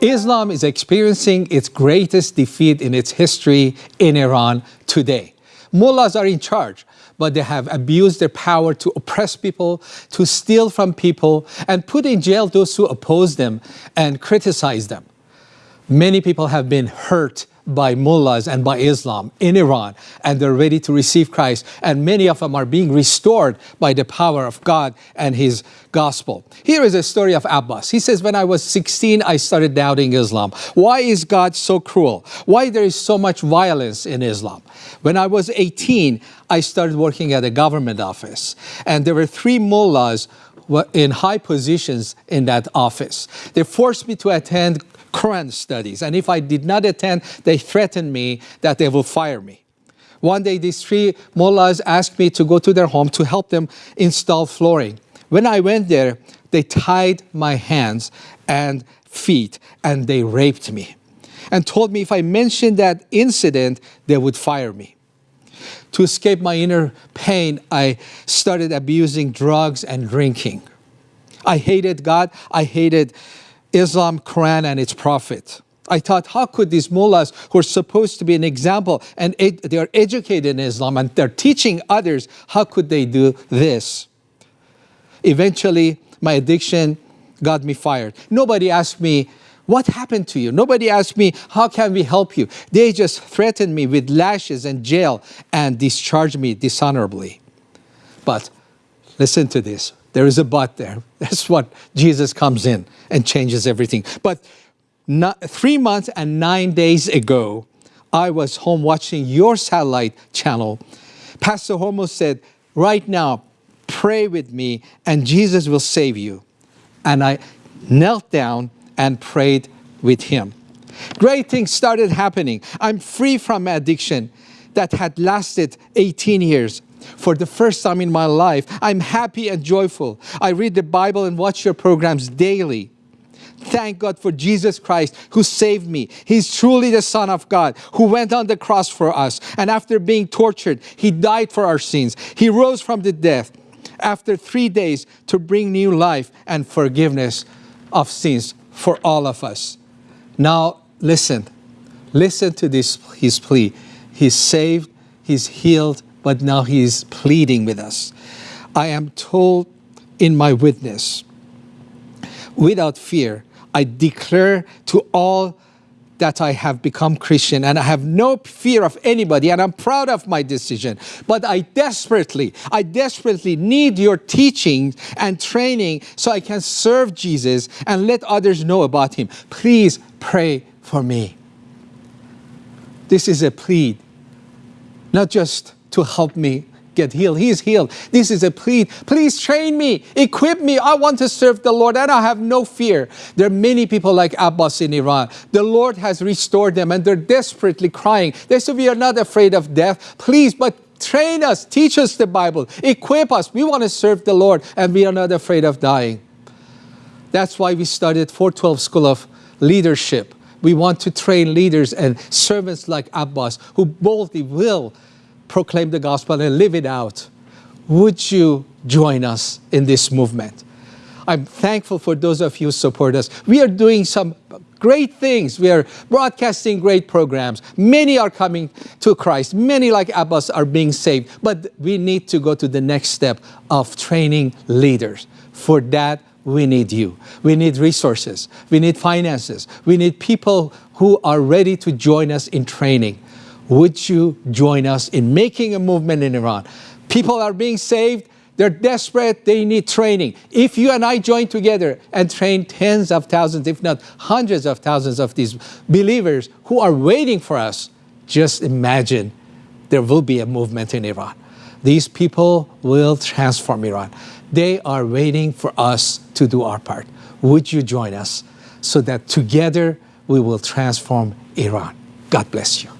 Islam is experiencing its greatest defeat in its history in Iran today. Mullahs are in charge, but they have abused their power to oppress people, to steal from people, and put in jail those who oppose them and criticize them. Many people have been hurt by mullahs and by Islam in Iran, and they're ready to receive Christ. And many of them are being restored by the power of God and His gospel. Here is a story of Abbas. He says, when I was 16, I started doubting Islam. Why is God so cruel? Why there is so much violence in Islam? When I was 18, I started working at a government office, and there were three mullahs in high positions in that office. They forced me to attend Quran studies. And if I did not attend, they threatened me that they will fire me. One day, these three mullahs asked me to go to their home to help them install flooring. When I went there, they tied my hands and feet and they raped me and told me if I mentioned that incident, they would fire me. To escape my inner pain, I started abusing drugs and drinking. I hated God. I hated Islam, Quran, and its prophet. I thought, how could these mullahs who are supposed to be an example and they are educated in Islam and they're teaching others, how could they do this? Eventually, my addiction got me fired. Nobody asked me, what happened to you? Nobody asked me, how can we help you? They just threatened me with lashes and jail and discharged me dishonorably. But listen to this. There is a but there. That's what Jesus comes in and changes everything. But not, three months and nine days ago, I was home watching your satellite channel. Pastor Hormoz said, right now, pray with me and Jesus will save you. And I knelt down and prayed with him. Great things started happening. I'm free from addiction that had lasted 18 years for the first time in my life. I'm happy and joyful. I read the Bible and watch your programs daily. Thank God for Jesus Christ who saved me. He's truly the Son of God who went on the cross for us. And after being tortured, He died for our sins. He rose from the death after three days to bring new life and forgiveness of sins for all of us. Now, listen. Listen to this, His plea. He's saved, He's healed, but now he is pleading with us. I am told in my witness, without fear, I declare to all that I have become Christian and I have no fear of anybody and I'm proud of my decision. But I desperately, I desperately need your teaching and training so I can serve Jesus and let others know about him. Please pray for me. This is a plea, not just to help me get healed. He is healed. This is a plea. Please train me, equip me. I want to serve the Lord and I have no fear. There are many people like Abbas in Iran. The Lord has restored them and they're desperately crying. They say, we are not afraid of death. Please, but train us, teach us the Bible, equip us. We want to serve the Lord and we are not afraid of dying. That's why we started 412 School of Leadership. We want to train leaders and servants like Abbas who boldly will proclaim the gospel and live it out. Would you join us in this movement? I'm thankful for those of you who support us. We are doing some great things. We are broadcasting great programs. Many are coming to Christ. Many like Abbas are being saved. But we need to go to the next step of training leaders. For that, we need you. We need resources. We need finances. We need people who are ready to join us in training would you join us in making a movement in Iran? People are being saved, they're desperate, they need training. If you and I join together and train tens of thousands, if not hundreds of thousands of these believers who are waiting for us, just imagine there will be a movement in Iran. These people will transform Iran. They are waiting for us to do our part. Would you join us so that together we will transform Iran? God bless you.